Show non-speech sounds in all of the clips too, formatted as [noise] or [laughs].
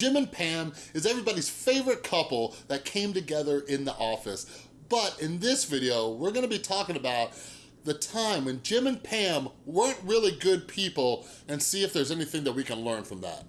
Jim and Pam is everybody's favorite couple that came together in the office. But in this video, we're gonna be talking about the time when Jim and Pam weren't really good people and see if there's anything that we can learn from that.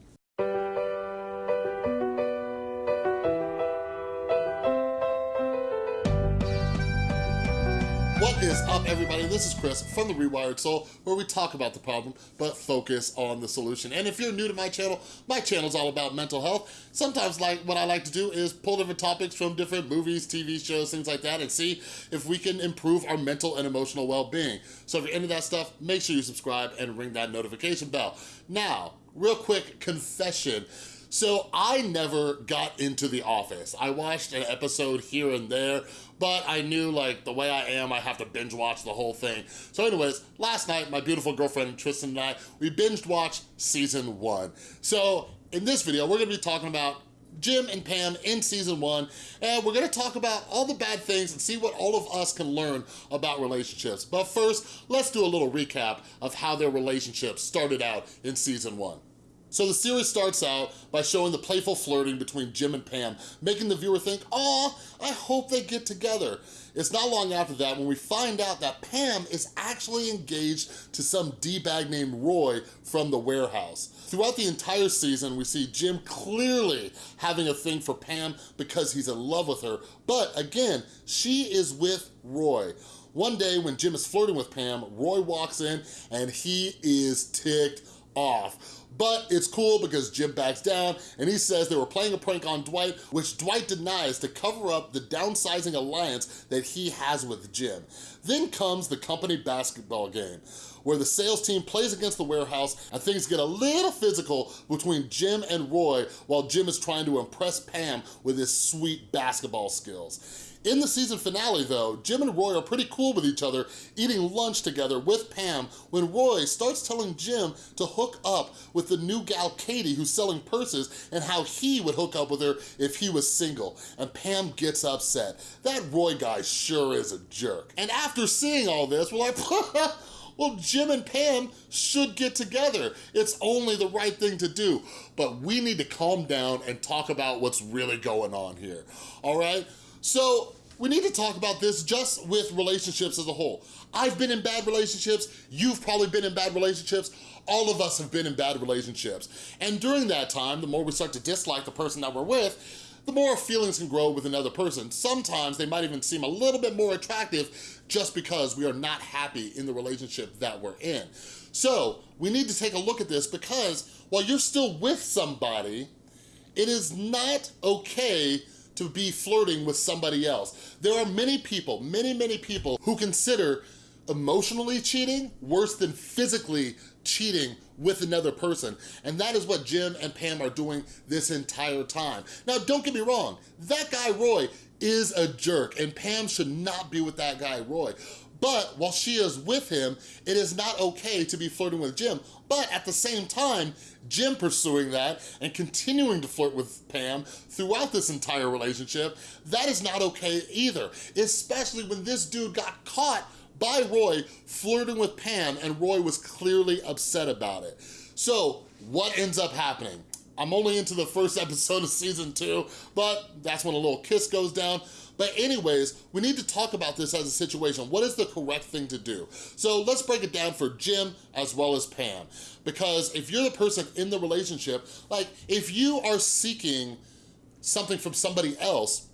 Is up, everybody? This is Chris from The Rewired Soul, where we talk about the problem, but focus on the solution. And if you're new to my channel, my channel is all about mental health. Sometimes like what I like to do is pull different topics from different movies, TV shows, things like that, and see if we can improve our mental and emotional well-being. So if you're into that stuff, make sure you subscribe and ring that notification bell. Now, real quick confession. So I never got into The Office. I watched an episode here and there, but I knew like the way I am, I have to binge watch the whole thing. So anyways, last night, my beautiful girlfriend Tristan and I, we binge watched season one. So in this video, we're gonna be talking about Jim and Pam in season one, and we're gonna talk about all the bad things and see what all of us can learn about relationships. But first, let's do a little recap of how their relationship started out in season one. So the series starts out by showing the playful flirting between Jim and Pam, making the viewer think, oh, I hope they get together. It's not long after that when we find out that Pam is actually engaged to some D-bag named Roy from the warehouse. Throughout the entire season, we see Jim clearly having a thing for Pam because he's in love with her, but again, she is with Roy. One day when Jim is flirting with Pam, Roy walks in and he is ticked off. But it's cool because Jim backs down and he says they were playing a prank on Dwight, which Dwight denies to cover up the downsizing alliance that he has with Jim. Then comes the company basketball game where the sales team plays against the warehouse and things get a little physical between Jim and Roy while Jim is trying to impress Pam with his sweet basketball skills. In the season finale though, Jim and Roy are pretty cool with each other, eating lunch together with Pam when Roy starts telling Jim to hook up with the new gal Katie who's selling purses and how he would hook up with her if he was single. And Pam gets upset. That Roy guy sure is a jerk. And after seeing all this, we're like, [laughs] well, Jim and Pam should get together. It's only the right thing to do. But we need to calm down and talk about what's really going on here, all right? So we need to talk about this just with relationships as a whole. I've been in bad relationships, you've probably been in bad relationships, all of us have been in bad relationships. And during that time, the more we start to dislike the person that we're with, the more feelings can grow with another person. Sometimes they might even seem a little bit more attractive just because we are not happy in the relationship that we're in. So we need to take a look at this because while you're still with somebody, it is not okay to be flirting with somebody else. There are many people, many, many people who consider emotionally cheating worse than physically cheating with another person. And that is what Jim and Pam are doing this entire time. Now, don't get me wrong, that guy Roy is a jerk and Pam should not be with that guy Roy. But while she is with him, it is not okay to be flirting with Jim. But at the same time, Jim pursuing that and continuing to flirt with Pam throughout this entire relationship, that is not okay either. Especially when this dude got caught by Roy flirting with Pam and Roy was clearly upset about it. So what ends up happening? I'm only into the first [laughs] episode of season two, but that's when a little kiss goes down. But anyways, we need to talk about this as a situation. What is the correct thing to do? So let's break it down for Jim as well as Pam. Because if you're the person in the relationship, like if you are seeking something from somebody else,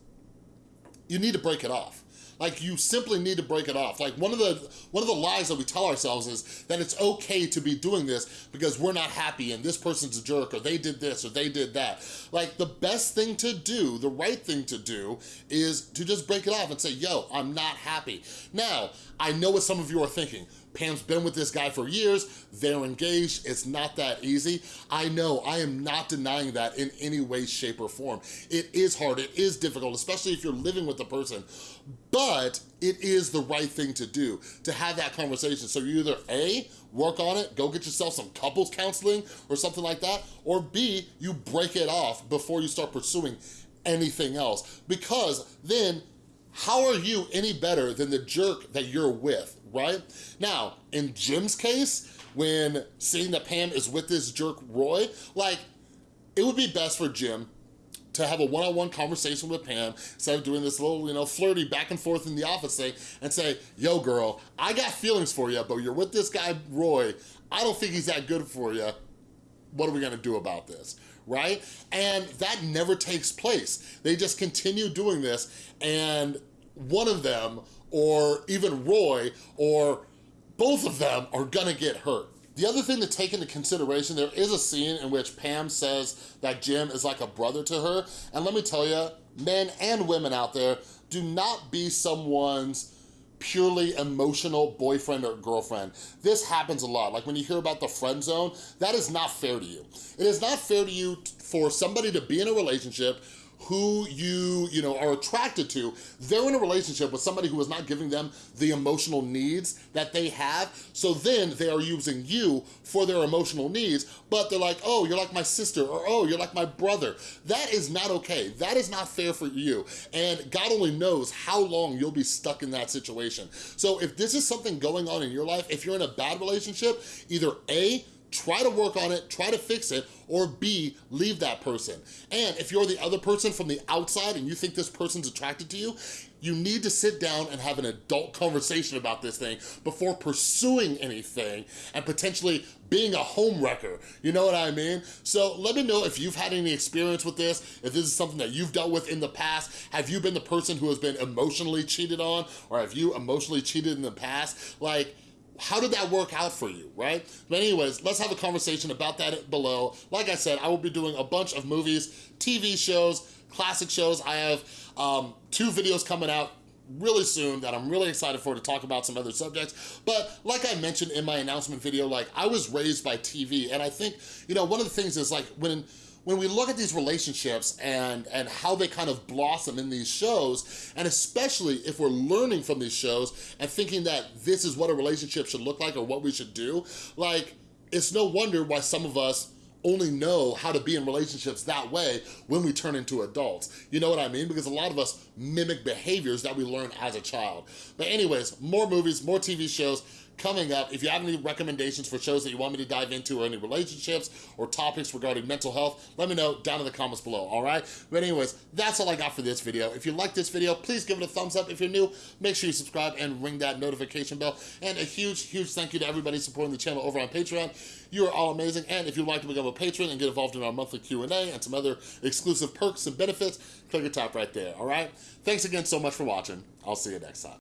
you need to break it off. Like you simply need to break it off. Like one of the one of the lies that we tell ourselves is that it's okay to be doing this because we're not happy and this person's a jerk or they did this or they did that. Like the best thing to do, the right thing to do is to just break it off and say, yo, I'm not happy. Now, I know what some of you are thinking. Pam's been with this guy for years, they're engaged, it's not that easy. I know, I am not denying that in any way, shape, or form. It is hard, it is difficult, especially if you're living with the person, but it is the right thing to do, to have that conversation. So you either A, work on it, go get yourself some couples counseling or something like that, or B, you break it off before you start pursuing anything else. Because then how are you any better than the jerk that you're with, right? Now, in Jim's case, when seeing that Pam is with this jerk Roy, like, it would be best for Jim to have a one-on-one -on -one conversation with Pam instead of doing this little, you know, flirty back and forth in the office thing and say, yo girl, I got feelings for you, but you're with this guy, Roy. I don't think he's that good for you. What are we gonna do about this? Right? And that never takes place. They just continue doing this and one of them or even Roy or both of them are gonna get hurt. The other thing to take into consideration, there is a scene in which Pam says that Jim is like a brother to her. And let me tell you, men and women out there, do not be someone's purely emotional boyfriend or girlfriend. This happens a lot. Like when you hear about the friend zone, that is not fair to you. It is not fair to you for somebody to be in a relationship who you, you know, are attracted to, they're in a relationship with somebody who is not giving them the emotional needs that they have. So then they are using you for their emotional needs, but they're like, oh, you're like my sister, or oh, you're like my brother. That is not okay. That is not fair for you. And God only knows how long you'll be stuck in that situation. So if this is something going on in your life, if you're in a bad relationship, either A, try to work on it, try to fix it, or B, leave that person. And if you're the other person from the outside and you think this person's attracted to you, you need to sit down and have an adult conversation about this thing before pursuing anything and potentially being a home wrecker. You know what I mean? So let me know if you've had any experience with this, if this is something that you've dealt with in the past. Have you been the person who has been emotionally cheated on or have you emotionally cheated in the past? Like, how did that work out for you, right? But anyways, let's have a conversation about that below. Like I said, I will be doing a bunch of movies, TV shows, classic shows. I have um, two videos coming out really soon that I'm really excited for to talk about some other subjects. But like I mentioned in my announcement video, like I was raised by TV and I think, you know, one of the things is like when when we look at these relationships and, and how they kind of blossom in these shows, and especially if we're learning from these shows and thinking that this is what a relationship should look like or what we should do, like, it's no wonder why some of us only know how to be in relationships that way when we turn into adults. You know what I mean? Because a lot of us mimic behaviors that we learn as a child. But anyways, more movies, more TV shows, coming up. If you have any recommendations for shows that you want me to dive into or any relationships or topics regarding mental health, let me know down in the comments below, all right? But anyways, that's all I got for this video. If you like this video, please give it a thumbs up. If you're new, make sure you subscribe and ring that notification bell. And a huge, huge thank you to everybody supporting the channel over on Patreon. You are all amazing. And if you'd like to become a patron and get involved in our monthly Q&A and some other exclusive perks and benefits, click the top right there, all right? Thanks again so much for watching. I'll see you next time.